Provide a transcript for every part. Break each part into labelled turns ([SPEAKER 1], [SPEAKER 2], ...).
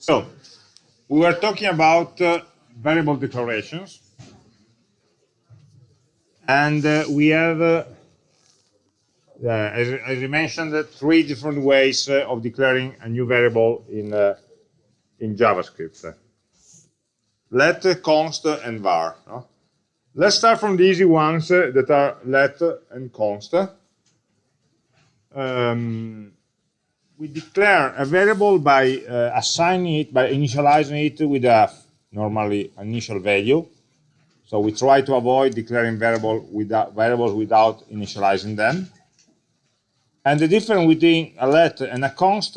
[SPEAKER 1] So, we were talking about uh, variable declarations. And uh, we have, uh, as, as I mentioned, uh, three different ways uh, of declaring a new variable in, uh, in JavaScript. Let, const, and var. No? Let's start from the easy ones that are let and const. Um, we declare a variable by uh, assigning it, by initializing it with a normally initial value. So we try to avoid declaring variable without, variables without initializing them. And the difference between a let and a const,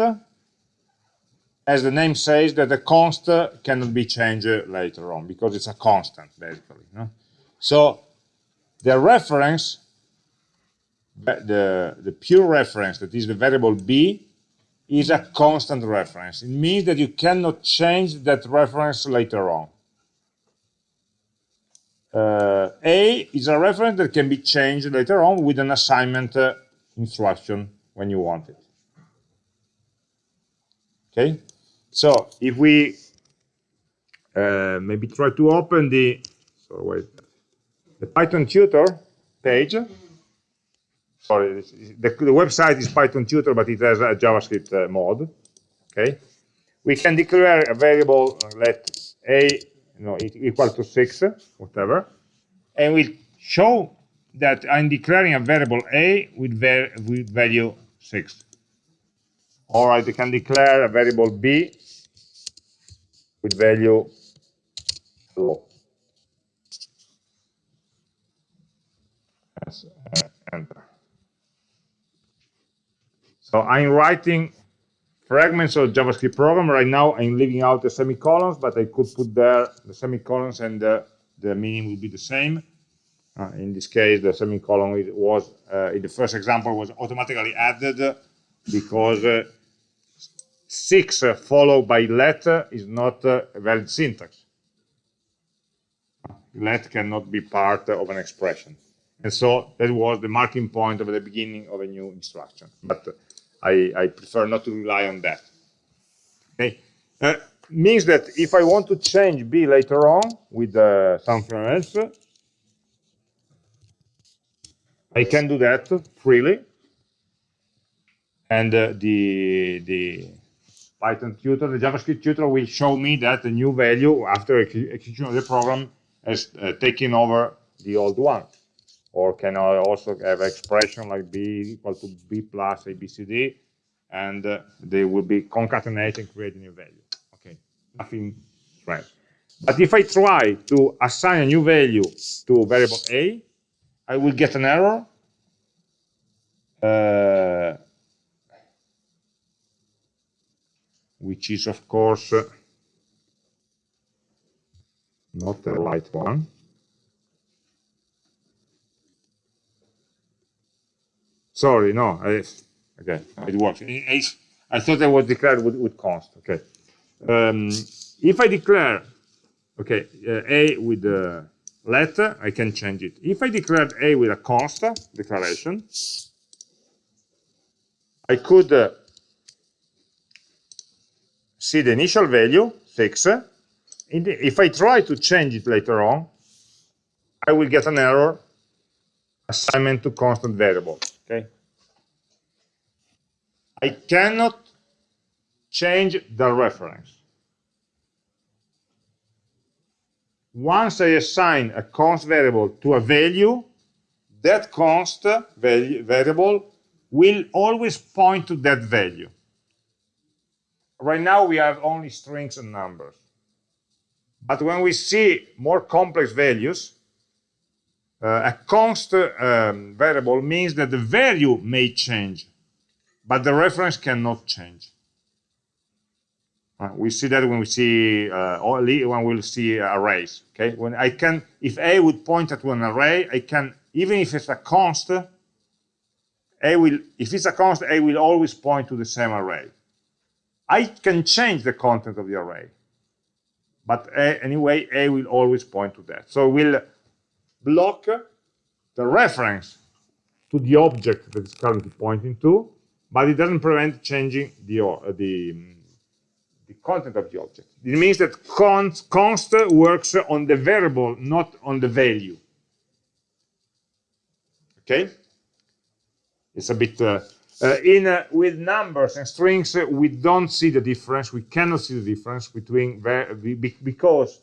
[SPEAKER 1] as the name says, that the const cannot be changed later on because it's a constant, basically. No? So the reference, the, the pure reference, that is the variable b, is a constant reference. It means that you cannot change that reference later on. Uh, A is a reference that can be changed later on with an assignment uh, instruction when you want it. Okay, so if we uh, maybe try to open the wait the Python tutor page. Sorry, the, the website is Python tutor, but it has a JavaScript uh, mode. Okay, we can declare a variable let a you know, equal to 6, whatever, and we show that I'm declaring a variable a with, var with value 6. Or I can declare a variable b with value. Yes, uh, enter. So I'm writing fragments of JavaScript program. Right now, I'm leaving out the semicolons, but I could put there the semicolons and the, the meaning will be the same. Uh, in this case, the semicolon was, uh, in the first example, was automatically added because uh, 6 uh, followed by let is not uh, a valid syntax. Let cannot be part of an expression. And so that was the marking point of the beginning of a new instruction. But I, I prefer not to rely on that. Okay, uh, means that if I want to change b later on with uh, something else, I can do that freely. And uh, the the Python tutor, the JavaScript tutor, will show me that the new value after execution of the program has uh, taken over the old one or can I also have expression like b equal to b plus abcd, and uh, they will be concatenating, creating a value. Okay, nothing strange. But if I try to assign a new value to variable a, I will get an error. Uh, which is, of course, uh, not the right one. Sorry, no. I, okay, it works. I, I thought I was declared with, with const. Okay. Um, if I declare, okay, uh, a with the letter, I can change it. If I declared a with a const declaration, I could uh, see the initial value, 6. The, if I try to change it later on, I will get an error assignment to constant variable okay. I cannot change the reference. Once I assign a const variable to a value that const variable will always point to that value. Right now we have only strings and numbers. But when we see more complex values a const um, variable means that the value may change, but the reference cannot change. Uh, we see that when we see uh, when we'll see arrays. Okay, when I can, if a would point at an array, I can even if it's a const, a will if it's a const, a will always point to the same array. I can change the content of the array, but a, anyway, a will always point to that. So we'll block the reference to the object that is currently pointing to, but it doesn't prevent changing the, uh, the, the content of the object. It means that const, const works on the variable, not on the value. Okay? It's a bit... Uh, uh, in uh, With numbers and strings, uh, we don't see the difference. We cannot see the difference between... Because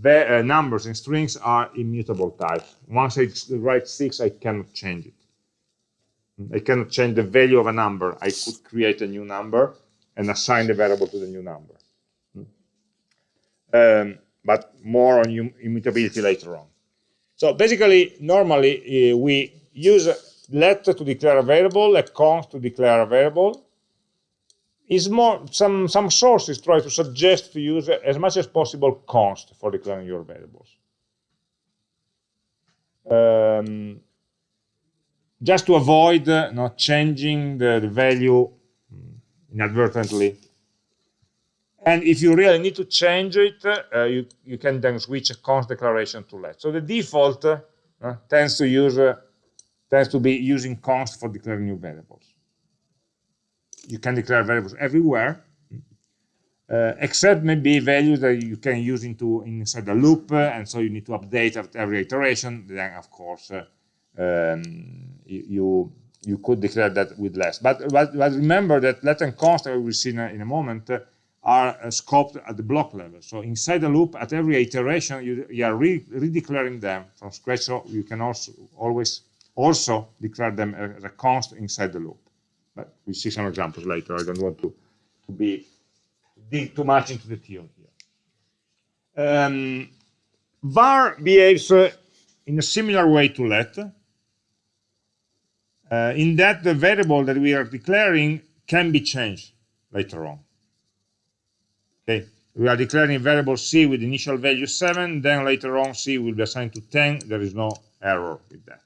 [SPEAKER 1] the, uh, numbers and strings are immutable types. Once I write 6, I cannot change it. I cannot change the value of a number. I could create a new number and assign the variable to the new number. Um, but more on immutability later on. So basically, normally uh, we use let to declare a variable, let const to declare a variable. Is more some some sources try to suggest to use as much as possible const for declaring your variables. Um, just to avoid uh, not changing the, the value inadvertently. And if you really need to change it, uh, you, you can then switch a const declaration to let. So the default uh, tends to use uh, tends to be using const for declaring new variables. You can declare variables everywhere, uh, except maybe values that you can use into inside the loop, uh, and so you need to update at every iteration. Then, of course, uh, um, you you could declare that with less. But, but, but remember that let and const, I will see in a, in a moment, uh, are uh, scoped at the block level. So inside the loop, at every iteration, you, you are re redeclaring them from scratch. So you can also always also declare them as a const inside the loop. But we see some examples later. I don't want to, to be dig too much into the theory here. Um, var behaves uh, in a similar way to let. Uh, in that the variable that we are declaring can be changed later on. Okay, we are declaring variable c with initial value 7, then later on c will be assigned to 10. There is no error with that.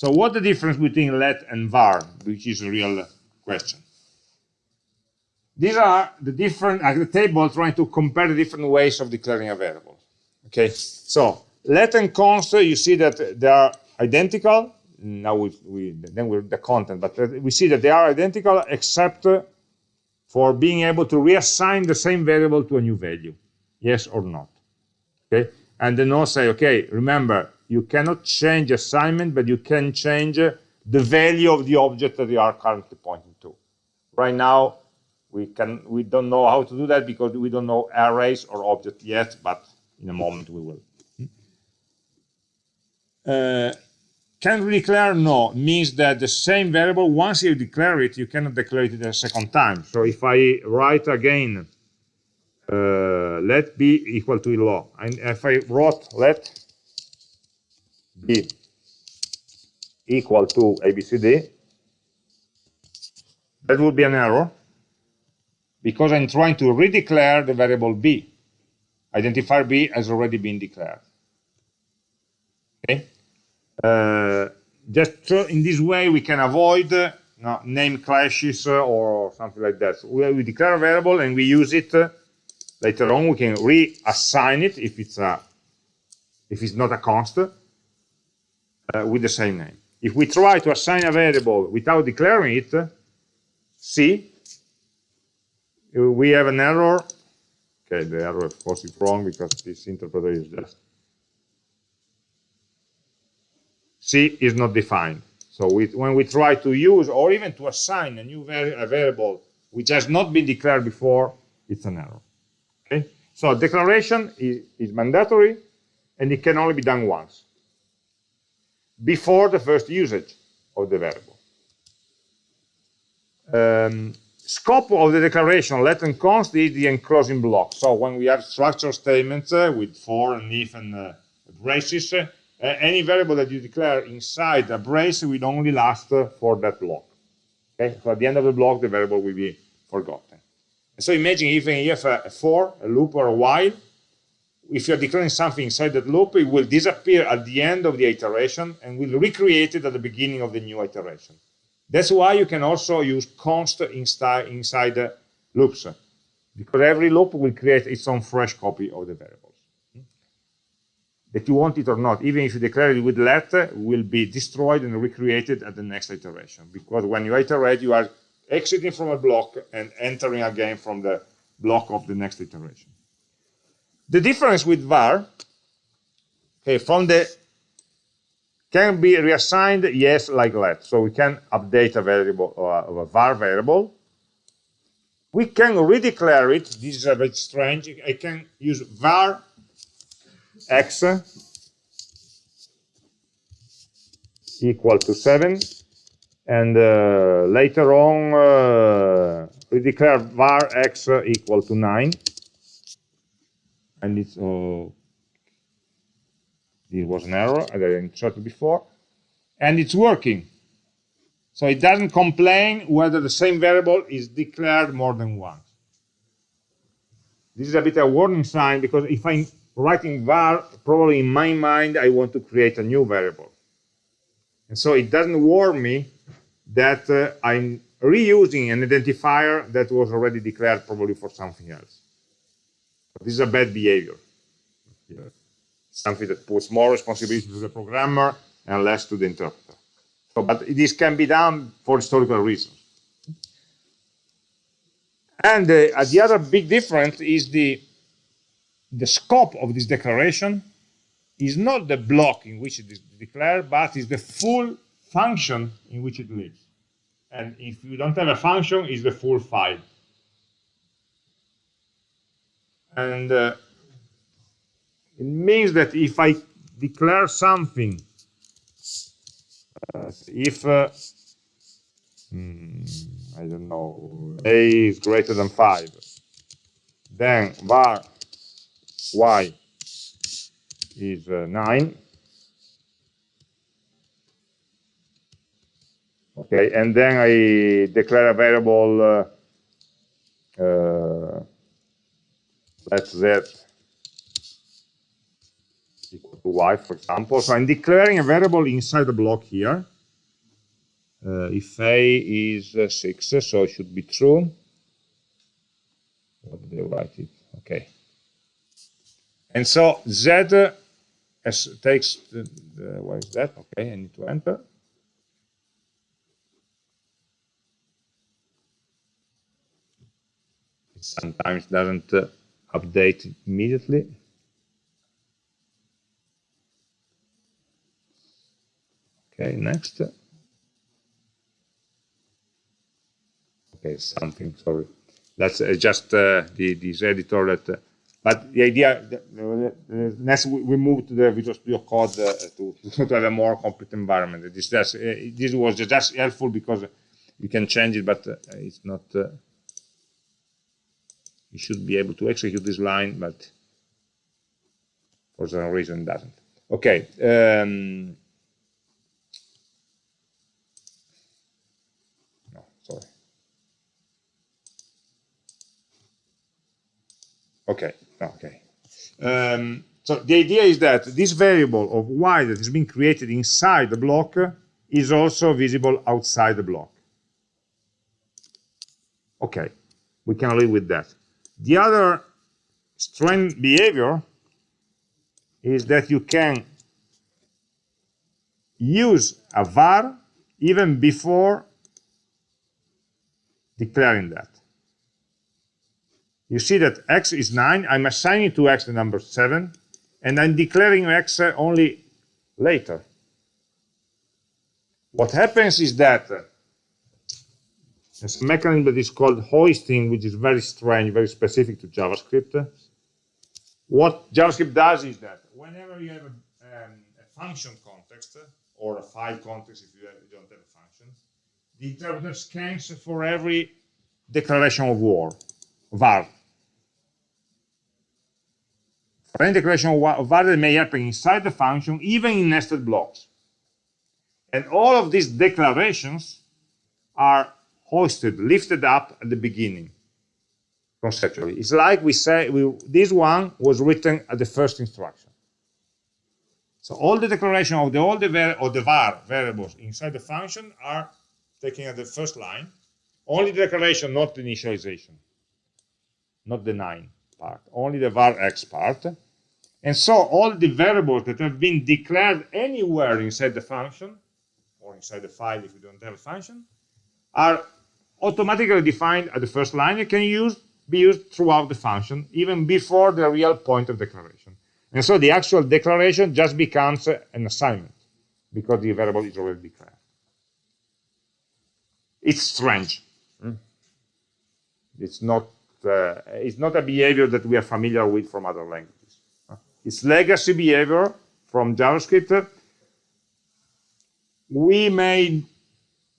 [SPEAKER 1] So what the difference between let and var, which is a real question? These are the different, uh, the table trying to compare the different ways of declaring a variable. Okay, so let and const, you see that they are identical, now we, we then we're the content, but uh, we see that they are identical except for being able to reassign the same variable to a new value, yes or not. Okay, and then also say, okay, remember, you cannot change assignment, but you can change the value of the object that you are currently pointing to. Right now, we can we don't know how to do that because we don't know arrays or object yet, but in a moment we will. Uh, can we declare? No, means that the same variable, once you declare it, you cannot declare it a second time. So if I write again, uh, let b equal to law, and if I wrote let b equal to abcd, that would be an error because I'm trying to redeclare the variable b. Identifier b has already been declared. Okay, uh, just in this way, we can avoid uh, name clashes uh, or something like that. So we, we, declare a variable and we use it later on. We can reassign it if it's a if it's not a const uh, Uh, with the same name. If we try to assign a variable without declaring it, see, we have an error. Okay, the error of course is wrong because this interpreter is just C is not defined. So we, when we try to use or even to assign a new a variable which has not been declared before, it's an error. Okay? So declaration is, is mandatory and it can only be done once before the first usage of the variable. Um, scope of the declaration let and const is the enclosing block. So when we have structure statements uh, with for and if and uh, braces, uh, uh, any variable that you declare inside a brace will only last for that block. Okay, so at the end of the block, the variable will be forgotten. So imagine if you have a, a for, a loop, or a while, if you're declaring something inside that loop, it will disappear at the end of the iteration and will recreate it at the beginning of the new iteration. That's why you can also use const inside, inside the loops, because every loop will create its own fresh copy of the variables. that you want it or not, even if you declare it with let, will be destroyed and recreated at the next iteration. Because when you iterate, you are exiting from a block and entering again from the block of the next iteration. The difference with var, okay, from the can be reassigned, yes, like that. So we can update a variable uh, a var variable. We can redeclare it. This is a bit strange. I can use var x equal to 7 and uh, later on uh, we declare var x equal to 9 and it's uh, this was an error as I inserted before. And it's working. So it doesn't complain whether the same variable is declared more than once this is a bit of a warning sign because if I'm writing var probably in my mind I want to create a new variable. And so it doesn't warn me that uh, I'm reusing an identifier that was already declared probably for something else. But this is a bad behavior. Yeah. Something that puts more responsibility to the programmer and less to the interpreter. So, but this can be done for historical reasons. And uh, the other big difference is the, the scope of this declaration is not the block in which it is declared, but is the full function in which it lives. And if you don't have a function, it's the full file. And uh, it means that if I declare something, uh, if, uh, hmm, I don't know, a is greater than 5, then var y is uh, 9. Okay, and then I declare a variable, uh, uh, let's z equal to y, for example. So I'm declaring a variable inside the block here. Uh, if a is uh, 6, so it should be true. What did they write it? Okay. And so z as takes the, the, what is that? Okay, I need to enter. Sometimes doesn't uh, update immediately. Okay, next. Okay, something, sorry. That's uh, just uh, the, this editor that uh, but the idea, next we move to the Visual Studio Code uh, to, to have a more complete environment. This, just, uh, this was just helpful because you can change it, but uh, it's not. You should be able to execute this line, but for some reason it doesn't. Okay. Um, no, sorry. Okay. Okay. Um, so the idea is that this variable of y that has been created inside the block is also visible outside the block. Okay, we can live with that. The other strange behavior is that you can use a var even before declaring that you see that x is 9. I'm assigning to x the number 7, and I'm declaring x only later. What happens is that a mechanism that is called hoisting, which is very strange, very specific to JavaScript. What JavaScript does is that whenever you have a, um, a function context, or a file context if you, have, you don't have a function, the interpreter scans for every declaration of war, var. For any declaration of value may happen inside the function, even in nested blocks. And all of these declarations are hoisted, lifted up at the beginning, conceptually. It's like we say, we, this one was written at the first instruction. So all the declaration of the all the or the var variables inside the function are taken at the first line. Only the declaration, not the initialization, not the nine part, only the var x part. And so all the variables that have been declared anywhere inside the function, or inside the file if you don't have a function, are automatically defined at the first line and can use, be used throughout the function, even before the real point of declaration. And so the actual declaration just becomes an assignment because the variable is already declared. It's strange. Hmm? It's not, uh, it's not a behavior that we are familiar with from other languages. It's legacy behavior from JavaScript. We may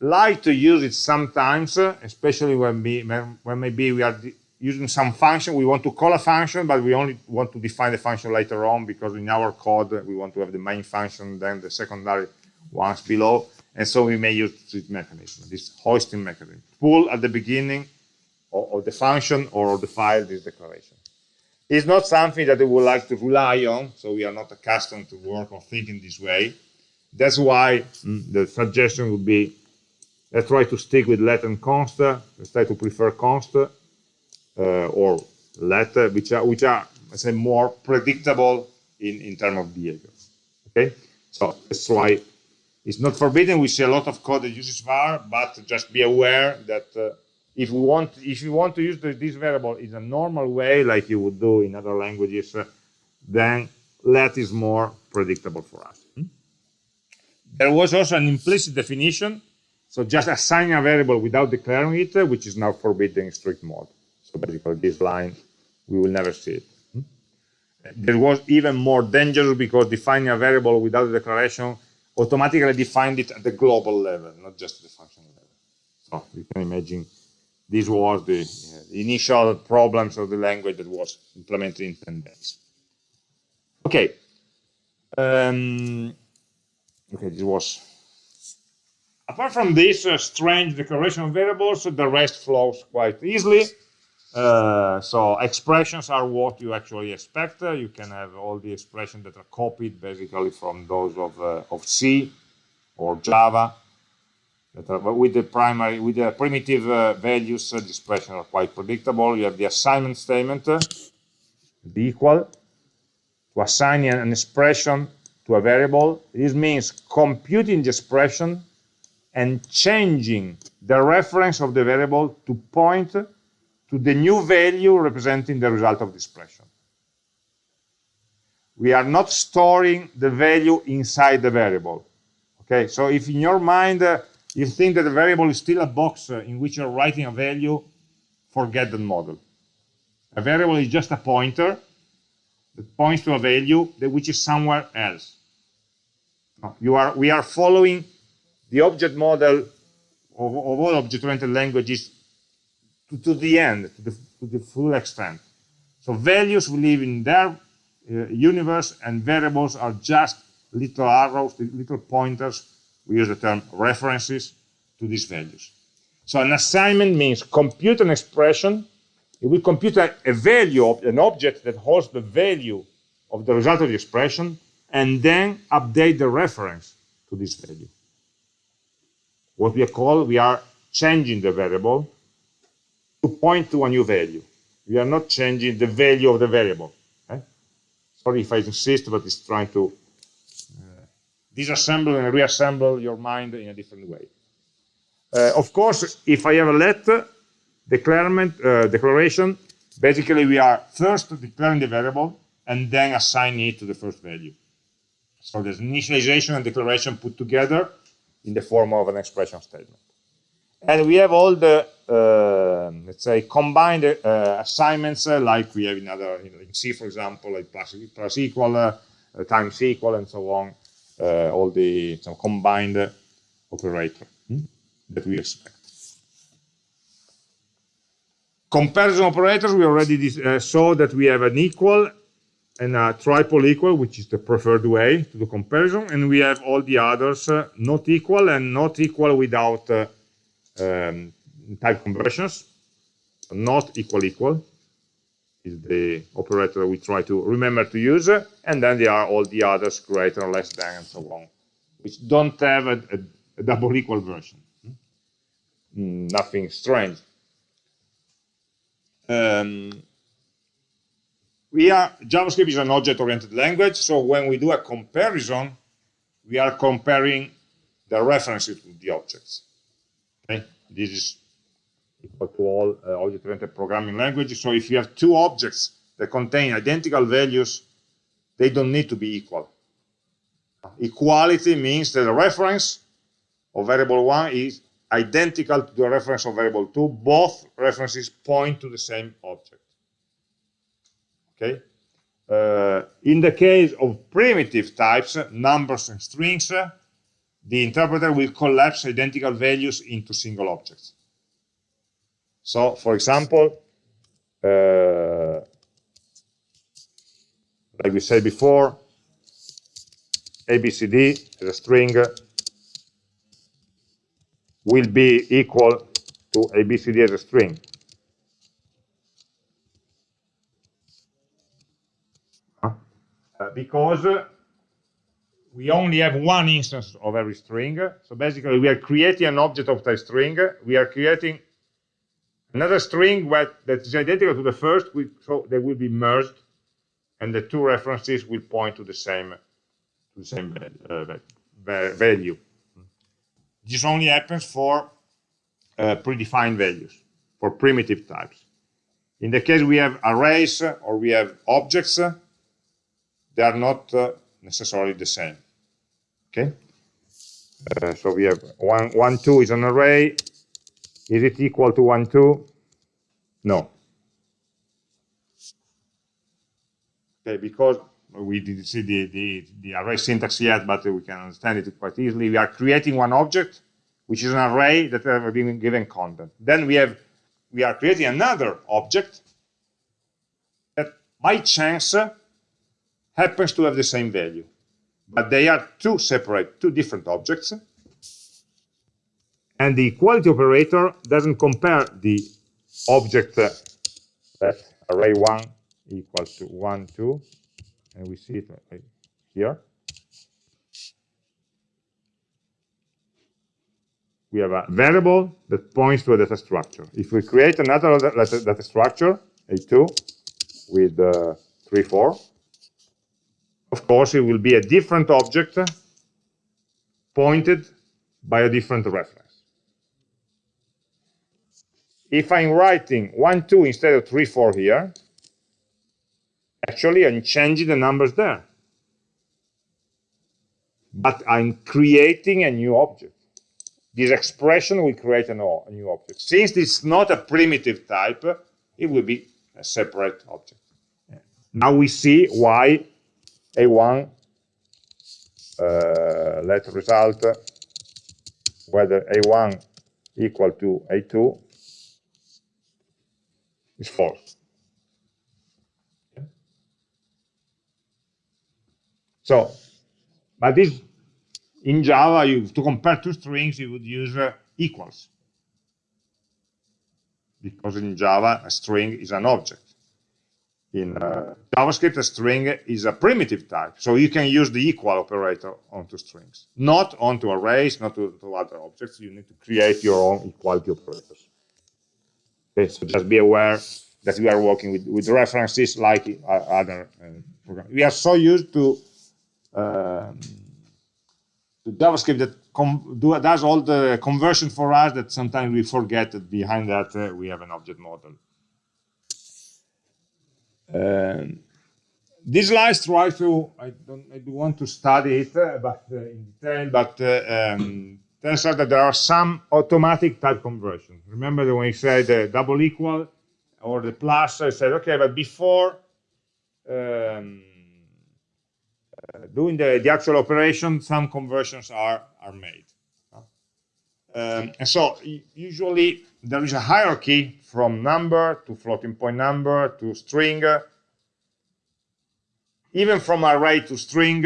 [SPEAKER 1] like to use it sometimes, especially when, we, when maybe we are using some function, we want to call a function, but we only want to define the function later on because in our code we want to have the main function, then the secondary ones below. And so we may use this mechanism, this hoisting mechanism. Pull at the beginning of, the function or the file this declaration. It's not something that we would like to rely on, so we are not accustomed to work or thinking this way. That's why mm, the suggestion would be let's try to stick with let and const. Let's try to prefer const uh, or let, which are, which are let's say, more predictable in, in terms of behavior. Okay, so that's why it's not forbidden. We see a lot of code that uses var, but just be aware that uh, if we want, if you want to use the, this variable in a normal way, like you would do in other languages, uh, then let is more predictable for us. Hmm? There was also an implicit definition, so just assigning a variable without declaring it, which is now forbidden in strict mode. So basically, this line we will never see it. Hmm? There was even more dangerous because defining a variable without a declaration automatically defined it at the global level, not just the function level. So you can imagine this was the, uh, initial problems of the language that was implemented in 10 days. Okay. Um, okay, this was apart from this uh, strange declaration of variables, the rest flows quite easily. Uh, so expressions are what you actually expect. Uh, you can have all the expressions that are copied basically from those of, uh, of C or Java. Are, but with the primary, with the primitive uh, values, uh, the expressions are quite predictable. You have the assignment statement, the equal, to assign an expression to a variable. This means computing the expression and changing the reference of the variable to point to the new value representing the result of the expression. We are not storing the value inside the variable. Okay, so if in your mind uh, you think that the variable is still a box uh, in which you're writing a value, forget that model. A variable is just a pointer that points to a value that which is somewhere else. You are, we are following the object model of, of all object-oriented languages to, to the end, to the, to the, full extent. So values will live in their uh, universe and variables are just little arrows, little pointers. We use the term references to these values. So an assignment means compute an expression. It will compute a, a value of an object that holds the value of the result of the expression and then update the reference to this value. What we call, we are changing the variable to point to a new value. We are not changing the value of the variable. Okay? Sorry if I insist, but it's trying to uh, disassemble and reassemble your mind in a different way. Uh, of course, if I have a let uh, declaration, basically we are first declaring the variable and then assigning it to the first value. So there's initialization and declaration put together in the form of an expression statement. And we have all the, uh, let's say, combined uh, assignments uh, like we have in other, you know, in C, for example, like plus, plus equal, uh, times equal, and so on, uh, all the some combined operator hmm, that we expect. Comparison operators, we already uh, saw that we have an equal and a triple equal, which is the preferred way to do comparison, and we have all the others uh, not equal and not equal without uh, um, type conversions. Not equal equal is the operator we try to remember to use, and then there are all the others greater or less than and so on, which don't have a, a, a double equal version. Hmm? Nothing strange. Um, we are JavaScript is an object-oriented language, so when we do a comparison, we are comparing the references to the objects. Okay, this is equal to all uh, object-oriented programming languages. So if you have two objects that contain identical values, they don't need to be equal. Equality means that the reference of variable 1 is identical to the reference of variable 2. Both references point to the same object. Okay. Uh, in the case of primitive types, numbers and strings, the interpreter will collapse identical values into single objects. So, for example, uh, like we said before, ABCD as a string will be equal to ABCD as a string. Because we only have one instance of every string. So basically, we are creating an object of type string. We are creating another string that is identical to the first, so they will be merged, and the two references will point to the same to the same uh, value. This only happens for uh, predefined values, for primitive types. In the case we have arrays or we have objects, they are not uh, necessarily the same. Okay? Uh, so we have one, one, two is an array. Is it equal to one, two? No. Okay, because we didn't see the, the, the array syntax yet, but we can understand it quite easily. We are creating one object, which is an array that has been given content. Then we have we are creating another object that by chance happens to have the same value. But they are two separate, two different objects. And the equality operator doesn't compare the object uh, that array1 equals to 1, 2, and we see it right here. We have a variable that points to a data structure. If we create another data structure, A2, with uh, 3, 4, of course, it will be a different object uh, pointed by a different reference. If I'm writing 1, 2 instead of 3, 4 here, actually I'm changing the numbers there. But I'm creating a new object. This expression will create a new object. Since it's not a primitive type, it will be a separate object. Now we see why a1 uh, let result whether A1 equal to A2 is false. So, but this in Java, you, to compare two strings, you would use uh, equals. Because in Java, a string is an object in uh, JavaScript, a string is a primitive type. So you can use the equal operator onto strings, not onto arrays, not to, to other objects. You need to create your own equality operators. Okay, so just be aware that we are working with, with references like uh, other uh, programs. We are so used to, um, to JavaScript that do, does all the conversion for us that sometimes we forget that behind that uh, we have an object model. Um, these slides try to, I don't, I do want to study it uh, but uh, in detail, but uh, um, turns out that there are some automatic type conversions. Remember when we said the double equal or the plus, I said, okay, but before um, uh, doing the, the actual operation, some conversions are, are made. Um, and so usually there is a hierarchy from number to floating point number to string, even from array to string,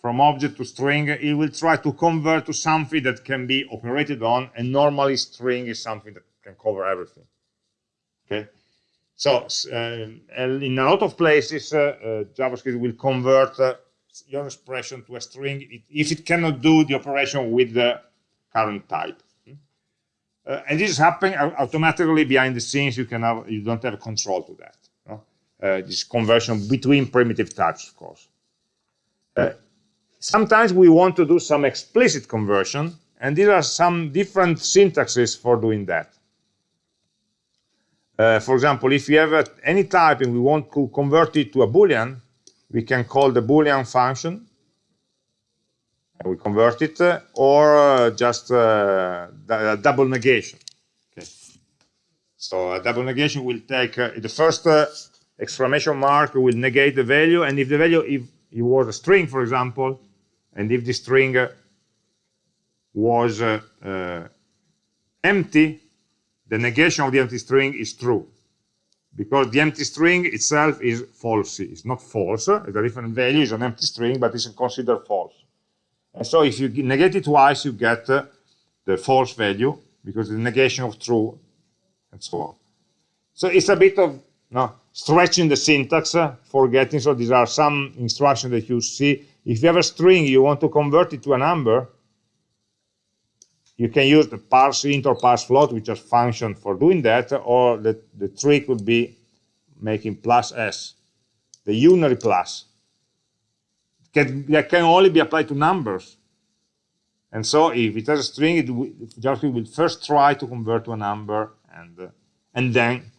[SPEAKER 1] from object to string, it will try to convert to something that can be operated on, and normally string is something that can cover everything. Okay, so uh, in a lot of places, uh, uh, JavaScript will convert uh, your expression to a string if it cannot do the operation with the current type. Uh, and this is happening automatically behind the scenes. You can have, you don't have control to that. No? Uh, this conversion between primitive types, of course. Uh, sometimes we want to do some explicit conversion, and there are some different syntaxes for doing that. uh, for example, if we have any type and we want to convert it to a Boolean, we can call the Boolean function, we convert it, uh, or uh, just uh, double negation. Okay. So a double negation will take uh, the first uh, exclamation mark will negate the value, and if the value if it was a string, for example, and if the string was empty, the negation of the empty string is true because the empty string itself is false. It's not false. It's a different value. It's an empty string, but it's considered false. And so if you negate it twice, you get uh, the false value because the negation of true and so on. So it's a bit of no, stretching the syntax, uh, forgetting. So these are some instructions that you see. If you have a string, you want to convert it to a number, you can use the parse int or parse float, which is function for doing that, or the, the trick would be making plus s, the unary plus. Can, that can only be applied to numbers. And so if it has a string, it will, JavaScript will first try to convert to a number, and, uh, and then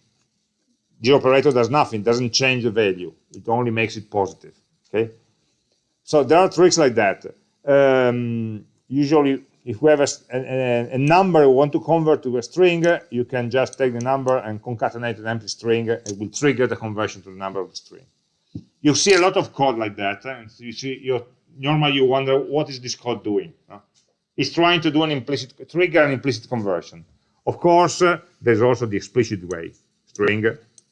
[SPEAKER 1] the operator does nothing, doesn't change the value. It only makes it positive. Okay. So there are tricks like that. Um, usually if we have a, a, a, number we want to convert to a string, you can just take the number and concatenate an empty string. It will trigger the conversion to the number of the string. You see a lot of code like that, and you see you normally you wonder what is this code doing. It's trying to do an implicit trigger an implicit conversion. Of course, uh, there's also the explicit way: string,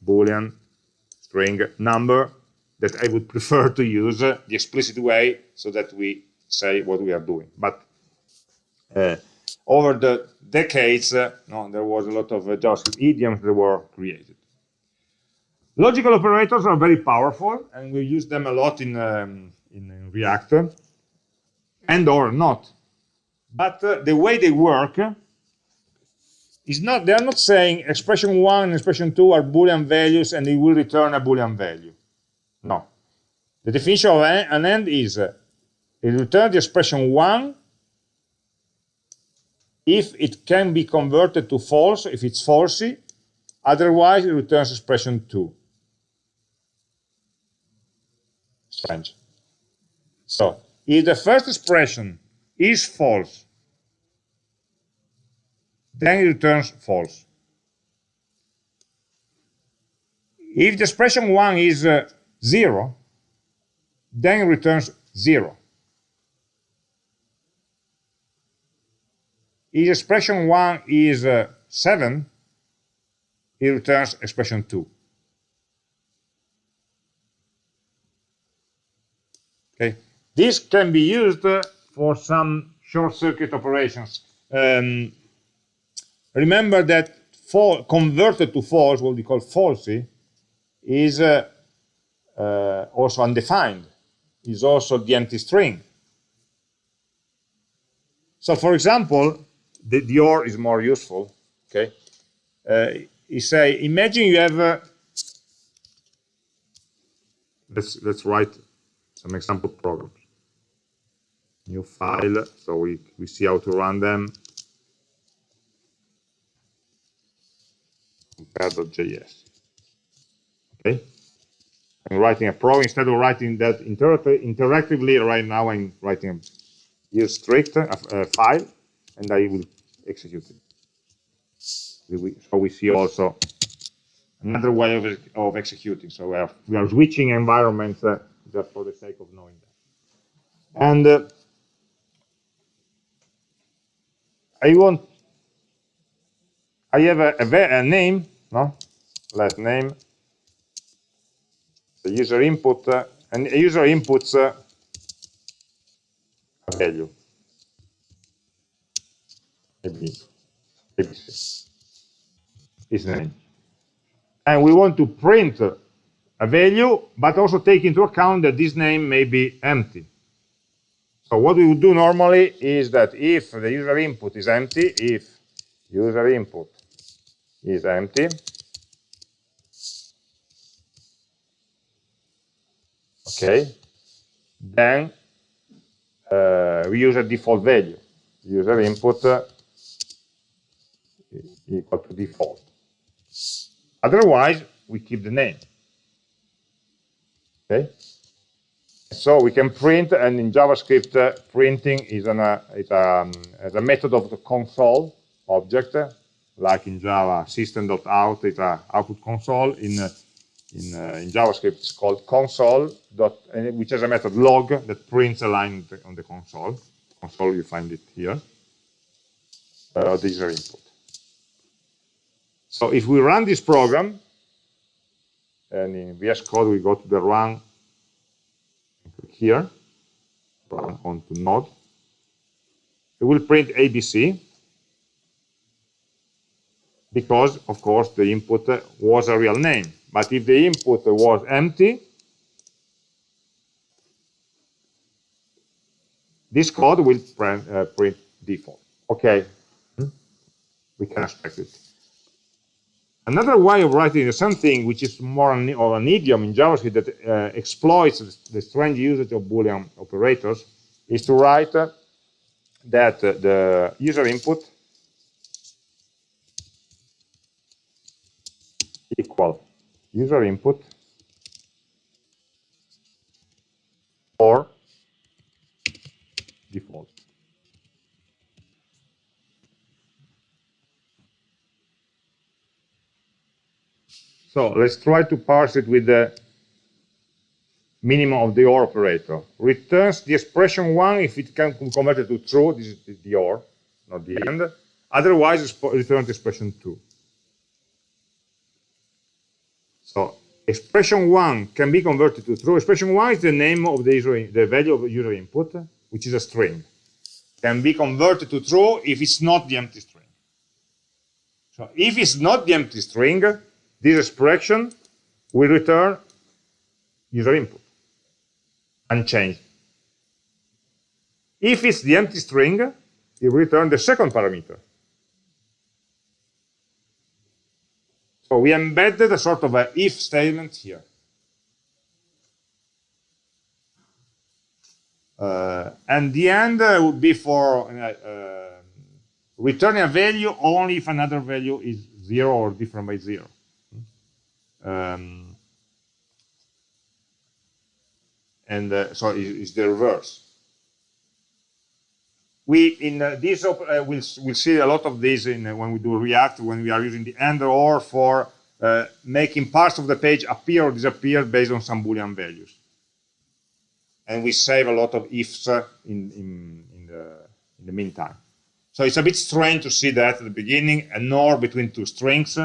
[SPEAKER 1] boolean, string, number. That I would prefer to use uh, the explicit way so that we say what we are doing. But uh, over the decades, no, there was a lot of JavaScript idioms that were created. Logical operators are very powerful, and we use them a lot in, um, in React, and or not. But uh, the way they work is not, they are not saying expression one and expression two are Boolean values and it will return a Boolean value. No. The definition of an end is uh, it returns the expression one if it can be converted to false, if it's falsy, otherwise it returns expression 2. So, if the first expression is false, then it returns false. If the expression 1 is uh, 0, then it returns 0. If expression 1 is uh, 7, it returns expression 2. Okay, this can be used uh, for some short circuit operations. Um, remember that for converted to false, what we call falsy, is uh, uh, also undefined, is also the empty string. So for example, the, or is more useful. Okay, uh, you say imagine you have a, let's let's write some example programs. New file, so we we see how to run them. compare.js. Okay, I'm writing a pro instead of writing that inter interactively. Right now, I'm writing a use strict a, a file, and I will executed. So we see also another way of, of executing. So we are, we are switching environments uh, just for the sake of knowing that. And uh, I want, I have a, a, a name, no? Last name, the user input, uh, and a user inputs uh, a value maybe ABC is name. And we want to print a value, but also take into account that this name may be empty. So what we would do normally is that if the user input is empty, if user input is empty, okay, then uh, we use a default value. User input equal to default. Otherwise, we keep the name. Okay. So we can print, and in JavaScript, uh, printing is, an, uh, um, is, a method of the console object, like in Java, system.out is a output console. In uh, in, uh, in JavaScript, it's called console, dot, which is a method log that prints a line on the console. Console, you find it here. Uh, this is our input. So if we run this program, and in VS Code we go to the run, here, run onto node, it will print ABC, because, of course, the input was a real name. But if the input was empty, this code will print, uh, print default. Okay, we can expect it. Another way of writing something which is more an, of an idiom in JavaScript that uh, exploits the strange usage of Boolean operators is to write uh, that uh, the user input equal user input or default. So let's try to parse it with the minimum of the OR operator. Returns the expression 1 if it can be converted to true, this is the OR, not the AND. Otherwise, returns the expression 2. So expression 1 can be converted to true. Expression 1 is the name of the, user, the value of user input, which is a string. Can be converted to true if it's not the empty string. So if it's not the empty string, this expression will return user input unchanged. If it's the empty string, it will return the second parameter. So we embedded a sort of a if statement here. Uh, and the AND uh, would be for uh, uh returning a value only if another value is zero or different by zero. Um, and uh, so it's the reverse. We in uh, this uh, we'll we'll see a lot of this in uh, when we do React when we are using the and or for uh, making parts of the page appear or disappear based on some boolean values. And we save a lot of ifs uh, in in in the in the meantime. So it's a bit strange to see that at the beginning, a nor between two strings,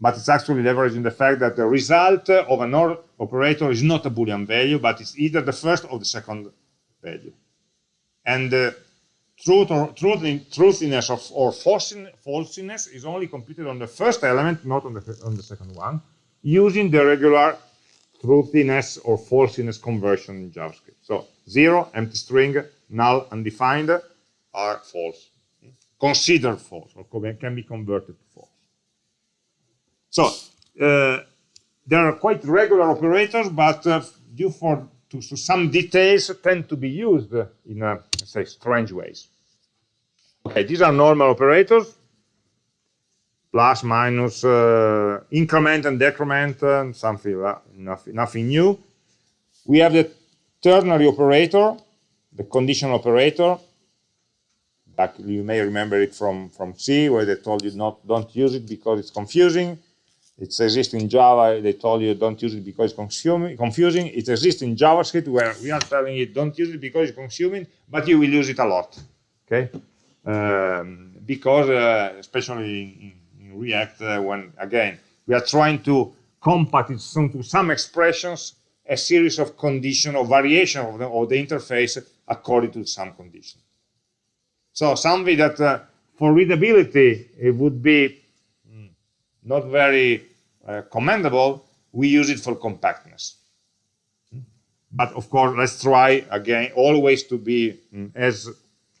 [SPEAKER 1] but it's actually leveraging the fact that the result of an OR operator is not a Boolean value, but it's either the first or the second value. And the truth or truthiness of, or falsiness is only computed on the first element, not on the, on the second one, using the regular truthiness or falsiness conversion in JavaScript. So zero, empty string, null, undefined are false, considered false, or can be converted. So uh, there are quite regular operators, but uh, due for to, to, some details tend to be used in uh, say strange ways. Okay, these are normal operators: plus, minus, uh, increment and decrement, and something uh, nothing, nothing new. We have the ternary operator, the conditional operator, you may remember it from, from C, where they told you not don't use it because it's confusing. It exists in Java. They told you don't use it because it's consuming, confusing. It exists in JavaScript where we are telling you don't use it because it's consuming, but you will use it a lot. Okay, um, because uh, especially in, in React, uh, when again we are trying to compact it to some expressions a series of condition or variation of the, of the interface according to some condition. So something that uh, for readability it would be mm, not very uh, commendable, we use it for compactness. But of course, let's try again always to be mm, as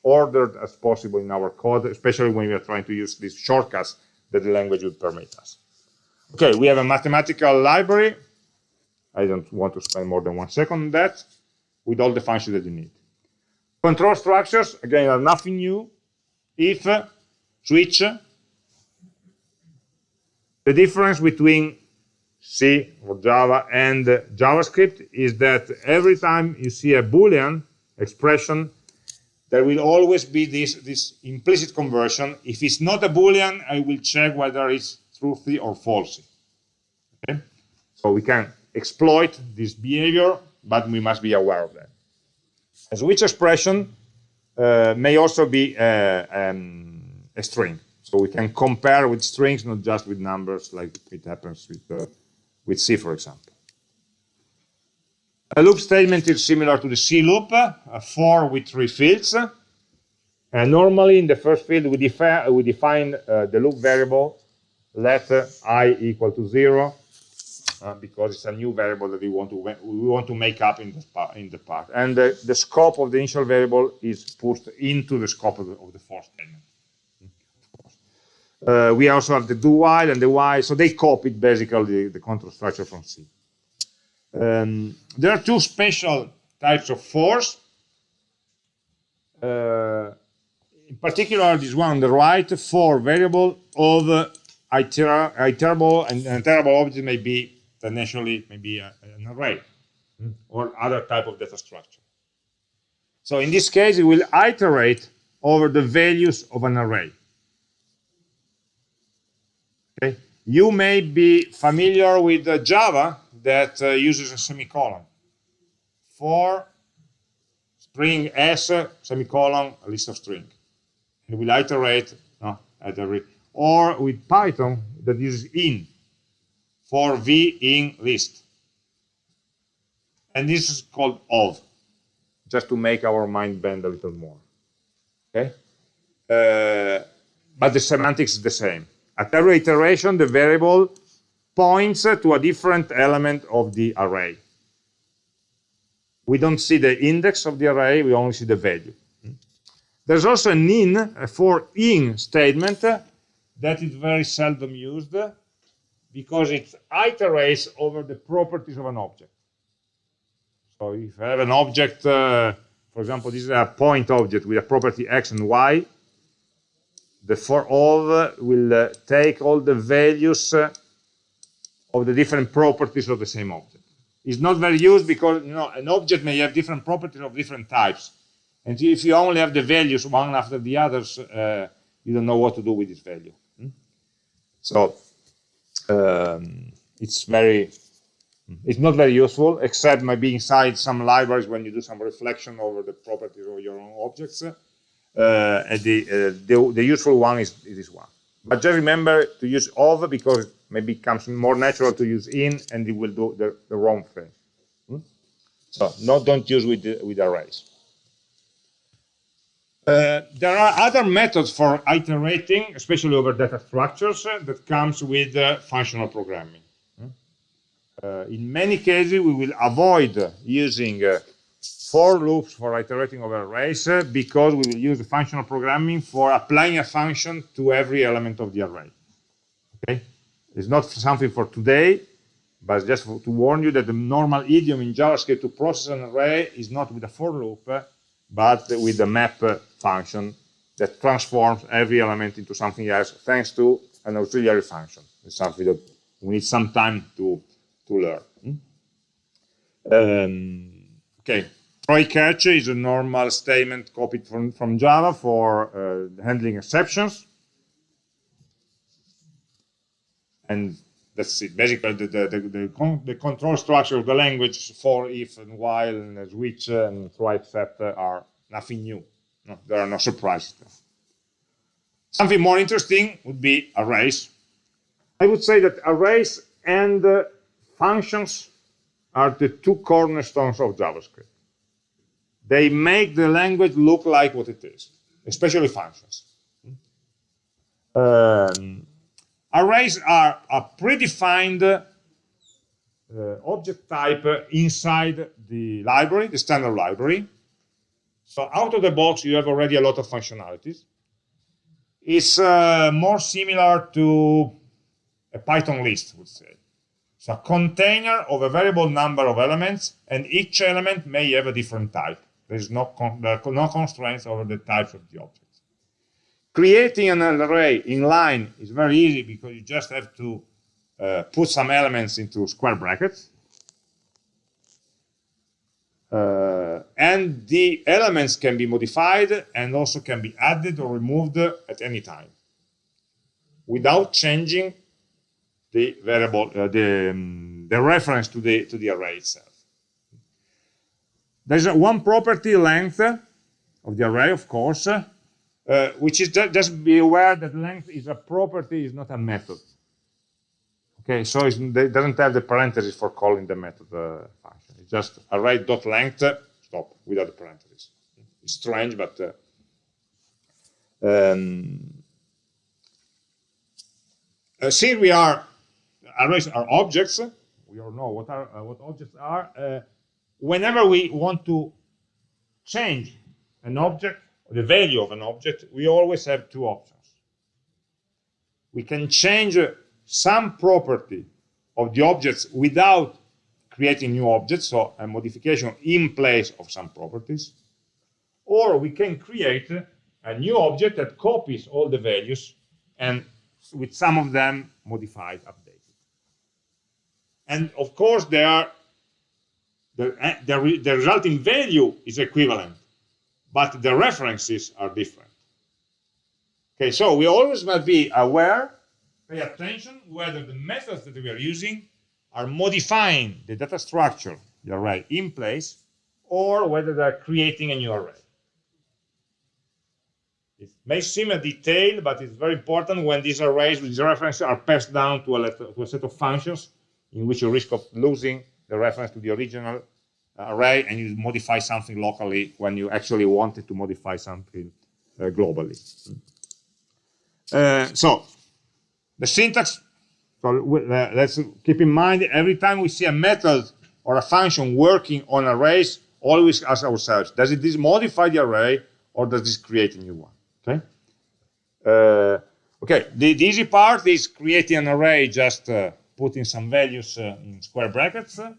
[SPEAKER 1] ordered as possible in our code, especially when we are trying to use these shortcuts that the language would permit us. Okay, we have a mathematical library. I don't want to spend more than one second on that, with all the functions that you need. Control structures, again, are nothing new. If, switch, The difference between C or Java and JavaScript is that every time you see a Boolean expression, there will always be this, this implicit conversion. If it's not a Boolean, I will check whether it's truthy or falsy. Okay? So we can exploit this behavior, but we must be aware of that. A switch expression uh, may also be uh, um, a string. So we can compare with strings, not just with numbers, like it happens with, uh, with C, for example. A loop statement is similar to the C loop, a for with three fields. And normally in the first field, we, defi we define uh, the loop variable let i equal to zero, uh, because it's a new variable that we want to we want to make up in the part in the part and the, the scope of the initial variable is pushed into the scope of the, of the for statement uh, we also have the do while and the while so they copied basically the, the control structure from c um, there are two special types of fors uh, in particular this one on the right for variable of uh, iterable and an iterable object may be potentially maybe a, an array mm. or other type of data structure. So in this case, it will iterate over the values of an array. Okay. You may be familiar with uh, Java that uh, uses a semicolon. For string s, semicolon, a list of string. And will iterate no, at every, or with Python that uses in for v in list. And this is called of, just to make our mind bend a little more. Okay? Uh, but the semantics is the same. At every iteration, the variable points to a different element of the array. We don't see the index of the array, we only see the value. There's also an in, a for in statement that is very seldom used because it iterates over the properties of an object. So if I have an object, uh, for example, this is a point object with a property x and y, the for of will uh, take all the values uh, of the different properties of the same object. It's not very used because you know an object may have different properties of different types. And if you only have the values one after the others, uh, you don't know what to do with this value. Hmm? So um, it's very it's not very useful except maybe inside some libraries when you do some reflection over the properties of your own objects uh, and the, uh, the, the useful one is, is, this one but just remember to use of because maybe it comes more natural to use in and it will do the, the wrong thing hmm? so no don't use with with arrays uh, there are other methods for iterating, especially over data structures, uh, that comes with uh, functional programming. Hmm? Uh, in many cases, we will avoid using uh, for loops for iterating over arrays because we will use the functional programming for applying a function to every element of the array. Okay, it's not something for today, but just for, to warn you that the normal idiom in JavaScript to process an array is not with a for loop, but with the map function that transforms every element into something else thanks to an auxiliary function. It's something that we need some time to, to learn. Hmm? Um, okay, try catch is a normal statement copied from, from Java for uh, handling exceptions. And that's it. Basically, the, the, the, the, con the control structure of the language for, if, and while, and switch, and try, except are nothing new. No, there are no surprises. Something more interesting would be arrays. I would say that arrays and uh, functions are the two cornerstones of JavaScript. They make the language look like what it is, especially functions. Um, arrays are a predefined uh, object type inside the library, the standard library, so out of the box, you have already a lot of functionalities. It's uh, more similar to a Python list, would say. It's a container of a variable number of elements, and each element may have a different type. There's no, con there no constraints over the types of the objects. Creating an array in line is very easy because you just have to uh, put some elements into square brackets. Uh, and the elements can be modified and also can be added or removed at any time without changing the variable, uh, the, um, the reference to the, to the array itself. There's one property length of the array, of course, uh, which is just, just be aware that length is a property, is not a method. Okay, so it doesn't have the parentheses for calling the method uh, function. It's just array dot length. stop, without the parentheses. It's strange, but uh, um, uh, since we are arrays are objects, we all know what are uh, what objects are. Uh, whenever we want to change an object, or the value of an object, we always have two options. We can change some property of the objects without creating new objects, so a modification in place of some properties. Or we can create a new object that copies all the values and with some of them modified, updated. And of course, there are the, eh, the, the resulting value is equivalent, but the references are different. Okay, so we always must be aware, pay attention whether the methods that we are using are modifying the data structure, the array in place, or whether they're creating a new array. It may seem a detail, but it's very important when these arrays, these references are passed down to a, letter, to a set of functions in which you risk of losing the reference to the original array and you modify something locally when you actually wanted to modify something uh, globally. Uh, so the syntax, so uh, let's keep in mind every time we see a method or a function working on arrays, always ask ourselves, does it modify the array or does this create a new one? Okay. Uh, okay. The, the, easy part is creating an array just uh, putting some values uh, in square brackets, uh,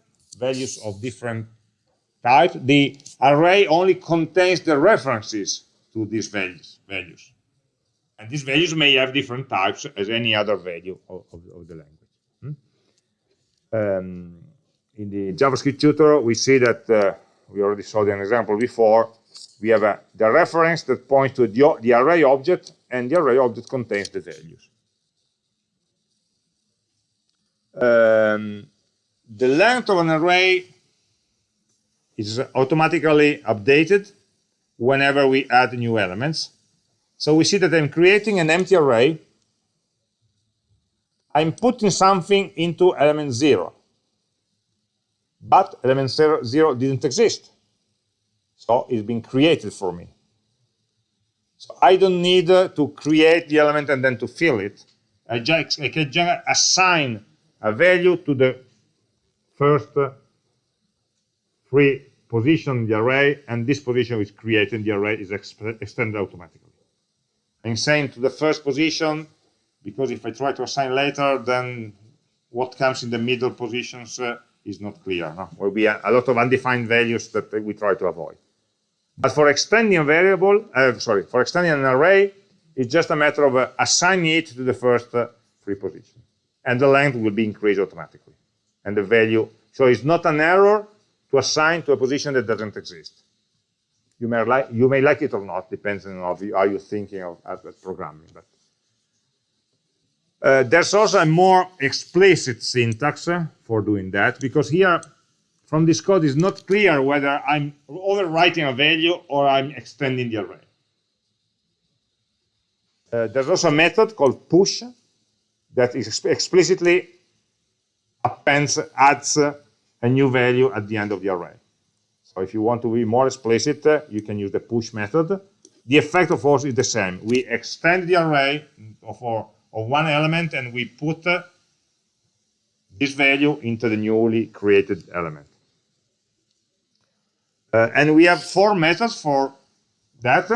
[SPEAKER 1] values of different type. The array only contains the references to these values. values. And these values may have different types as any other value of, of, of the language. Hmm? Um, in the JavaScript tutor, we see that uh, we already saw an example before. We have a, the reference that points to the, the array object, and the array object contains the values. Um, the length of an array is automatically updated whenever we add new elements. So we see that I'm creating an empty array. I'm putting something into element 0. But element zero, 0 didn't exist. So it's been created for me. So I don't need uh, to create the element and then to fill it. I, just, I can just assign a value to the first free position in the array, and this position is created in the array is extended automatically. I'm saying to the first position, because if I try to assign later, then what comes in the middle positions uh, is not clear. No? Will be a, a, lot of undefined values that we try to avoid. But for extending a variable, uh, sorry, for extending an array, it's just a matter of uh, assigning it to the first uh, free position and the length will be increased automatically. And the value, so it's not an error to assign to a position that doesn't exist. You may like, you may like it or not, depending on how you're thinking of, programming. But uh, there's also a more explicit syntax uh, for doing that, because here from this code is not clear whether I'm overwriting a value or I'm extending the array. Uh, there's also a method called push that is explicitly appends, adds a new value at the end of the array. So if you want to be more explicit, you can use the push method. The effect, of course, is the same. We extend the array of, of one element and we put this value into the newly created element. Uh, and we have four methods for that.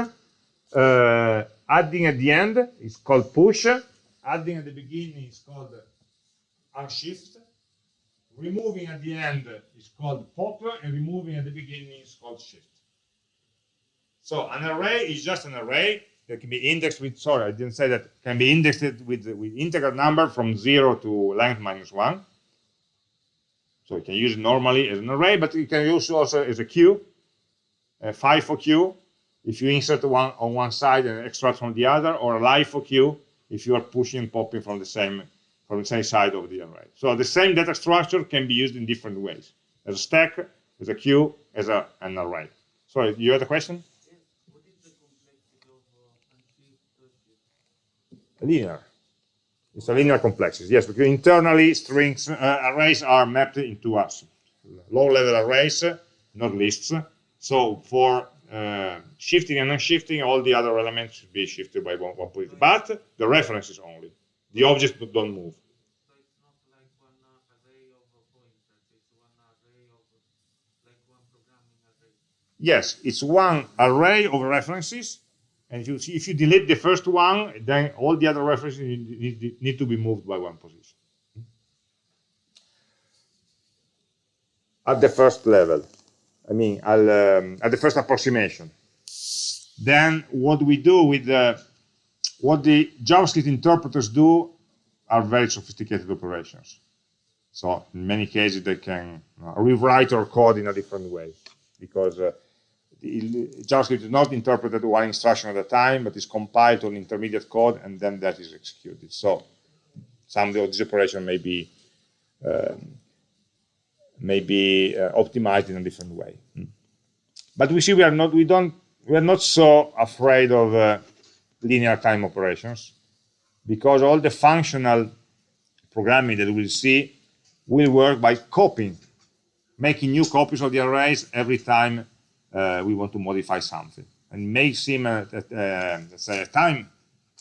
[SPEAKER 1] Uh, adding at the end is called push adding at the beginning is called unshift. Removing at the end is called pop, and removing at the beginning is called shift. So an array is just an array that can be indexed with, sorry, I didn't say that, can be indexed with, with integer number from 0 to length minus 1. So you can use it normally as an array, but you can use it also as a queue, a FIFO queue, if you insert one on one side and extract from the other, or a LIFO queue, if you are pushing and popping from the same from the same side of the array. So the same data structure can be used in different ways, as a stack, as a queue, as a, an array. So you had a question? linear. It's a linear complexity, yes, because internally strings, uh, arrays are mapped into us. Low-level arrays, not lists. So for uh, shifting and unshifting, all the other elements should be shifted by one, one position. But the references only. The objects don't move. Yes, it's one array of references and if you, see, if you delete the first one, then all the other references need, need to be moved by one position. At the first level, I mean, um, at the first approximation. Then what we do with the, what the JavaScript interpreters do are very sophisticated operations. So in many cases, they can uh, rewrite our code in a different way because uh, JavaScript is not interpreted one instruction at a time, but is compiled to an intermediate code, and then that is executed. So some of these operations may be um, may be uh, optimized in a different way. Hmm. But we see we are not we don't we are not so afraid of uh, linear time operations because all the functional programming that we'll see will work by copying, making new copies of the arrays every time uh, we want to modify something. And may seem uh, let's say, a time,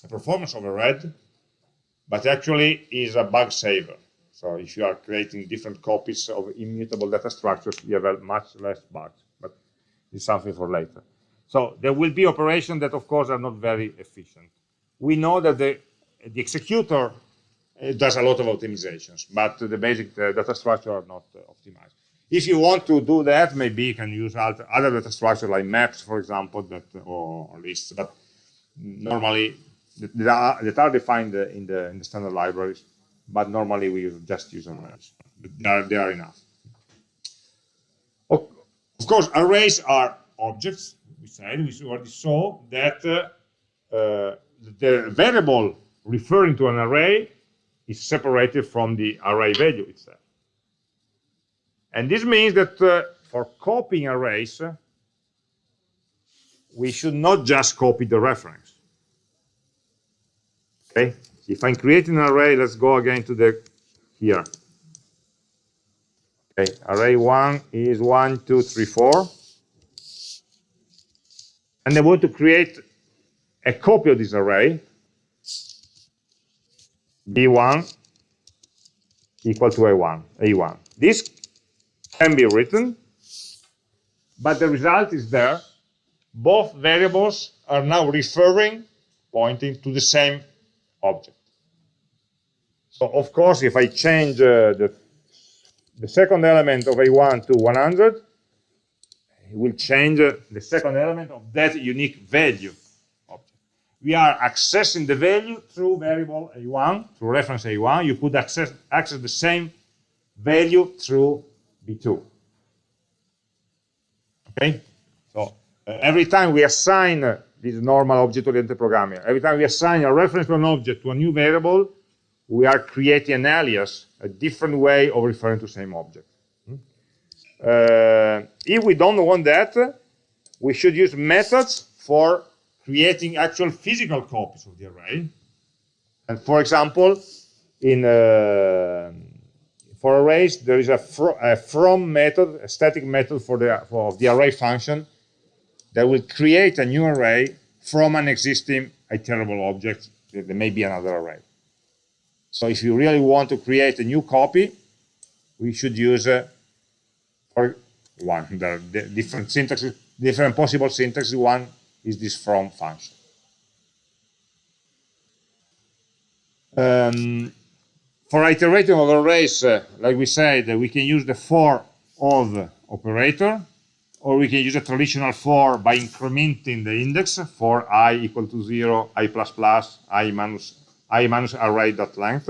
[SPEAKER 1] a performance overhead, but actually is a bug saver. So if you are creating different copies of immutable data structures, you have much less bugs, but it's something for later. So there will be operations that, of course, are not very efficient. We know that the, the executor uh, does a lot of optimizations, but the basic uh, data structure are not uh, optimized. If you want to do that, maybe you can use other data structures like maps, for example, that or, or lists. But normally, that are, that are defined in the in the standard libraries. But normally, we just use arrays. They are, they are enough. Of, course, arrays are objects. We said we already saw that uh, uh, the variable referring to an array is separated from the array value itself. And this means that uh, for copying arrays, we should not just copy the reference. Okay, if I'm creating an array, let's go again to the here. Okay, array one is one, two, three, four. And I want to create a copy of this array, b1 equal to a1, a1. This can be written, but the result is there. Both variables are now referring, pointing to the same object. So of course, if I change uh, the, the second element of A1 to 100, it will change uh, the second element of that unique value object. We are accessing the value through variable A1, through reference A1. You could access, access the same value through B2. Okay, so uh, every time we assign uh, this normal object-oriented programming, every time we assign a reference to an object to a new variable, we are creating an alias, a different way of referring to the same object. Hmm? Uh, if we don't want that, we should use methods for creating actual physical copies of the array. And for example, in uh, for arrays, there is a, fr a from method, a static method for the, for the array function that will create a new array from an existing iterable object. There may be another array. So if you really want to create a new copy, we should use uh, for one. Are different syntaxes, different possible syntaxes. One is this from function. Um, for iterating of arrays, uh, like we said, we can use the for of operator or we can use a traditional for by incrementing the index for i equal to 0, i plus plus, i minus, i dot length.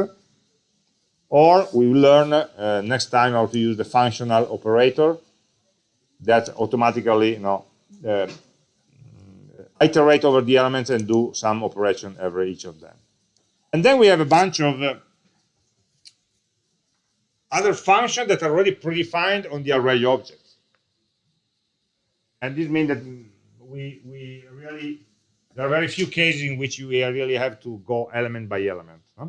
[SPEAKER 1] Or we will learn uh, next time how to use the functional operator that automatically you know, uh, iterate over the elements and do some operation over each of them. And then we have a bunch of uh, other functions that are already predefined on the array object. And this means that we, we really, there are very few cases in which you really have to go element by element. Huh?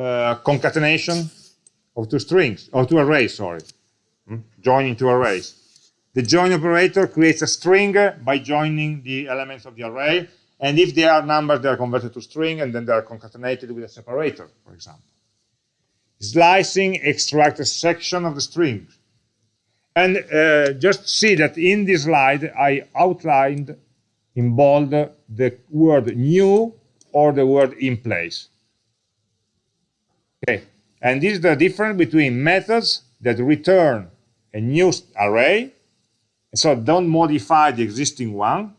[SPEAKER 1] Uh, concatenation of two strings, or two arrays, sorry. Hmm? Joining two arrays. The join operator creates a string by joining the elements of the array, and if they are numbers, they are converted to string, and then they are concatenated with a separator, for example. Slicing extracts a section of the string. And uh, just see that in this slide, I outlined in bold the word new or the word in place. Okay, and this is the difference between methods that return a new array, so don't modify the existing one,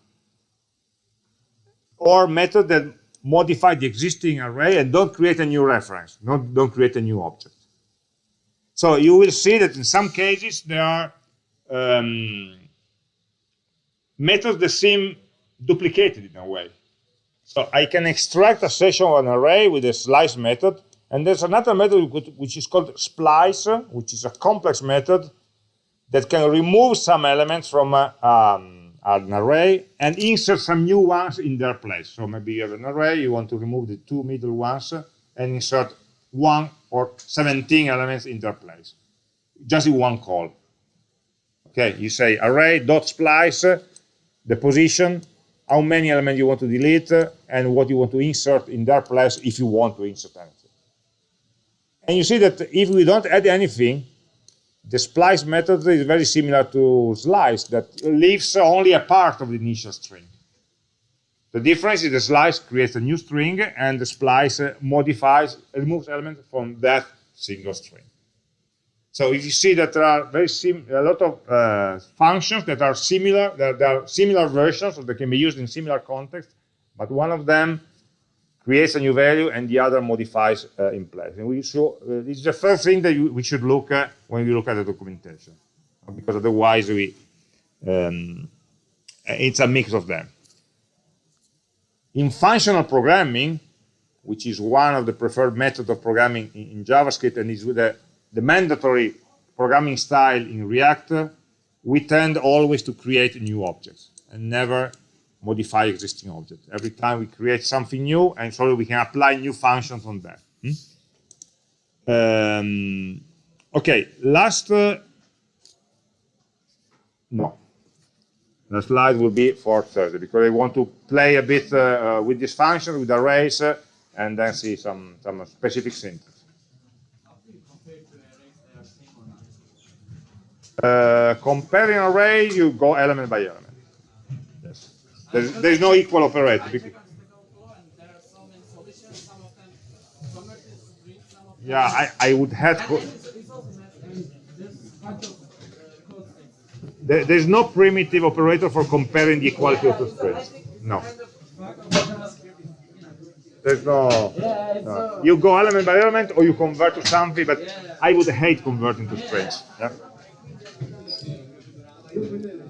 [SPEAKER 1] or method that modify the existing array and don't create a new reference, not, don't create a new object. So you will see that in some cases there are um, methods that seem duplicated in a way. So I can extract a section of an array with a slice method, and there's another method which is called splice, which is a complex method that can remove some elements from a, um, an array and insert some new ones in their place. So maybe you have an array, you want to remove the two middle ones and insert one or 17 elements in their place, just in one call. Okay, you say array dot splice, the position, how many elements you want to delete, uh, and what you want to insert in their place if you want to insert anything. And you see that if we don't add anything, the splice method is very similar to slice that leaves only a part of the initial string. The difference is the slice creates a new string and the splice uh, modifies, removes elements from that single string. So if you see that there are very a lot of uh, functions that are similar, that there are similar versions, they can be used in similar contexts, but one of them creates a new value and the other modifies uh, in place. And we show, uh, this is the first thing that you, we should look at when we look at the documentation, because otherwise we, um, it's a mix of them. In functional programming, which is one of the preferred methods of programming in, in JavaScript and is with the, the mandatory programming style in React, we tend always to create new objects and never modify existing objects. Every time we create something new, and so we can apply new functions on that. Hmm? Um, okay, last, uh, no, the slide will be for Thursday, because I want to play a bit uh, uh, with this function, with arrays, uh, and then see some, some specific syntax. Uh, comparing array, you go element by element. There's, there's no equal operator. Yeah, I, I would have to. There, there's no primitive operator for comparing the equality of two strings. No. There's no, no. You go element by element or you convert to something, but I would hate converting to strings. Yeah? Thank you.